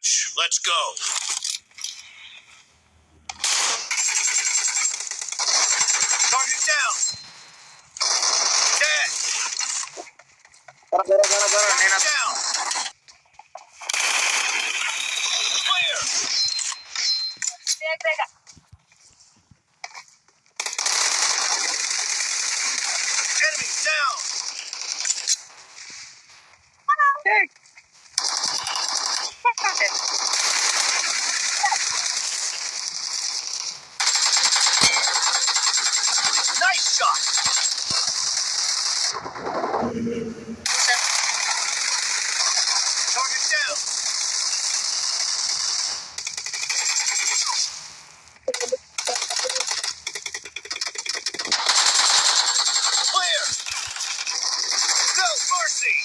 match. Let's go. Target down. Dead. Down. Clear. Back. Enemy down. Take. Nice shot. Target down. Clear. No mercy.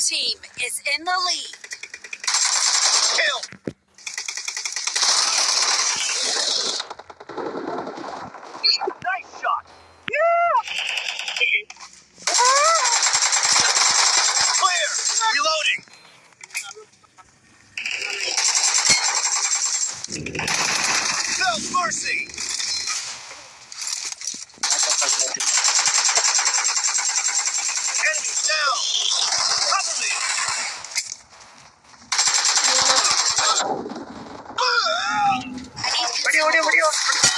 team is in the lead Reloading. No mercy. Enemy down. Cover me. Video, video, video.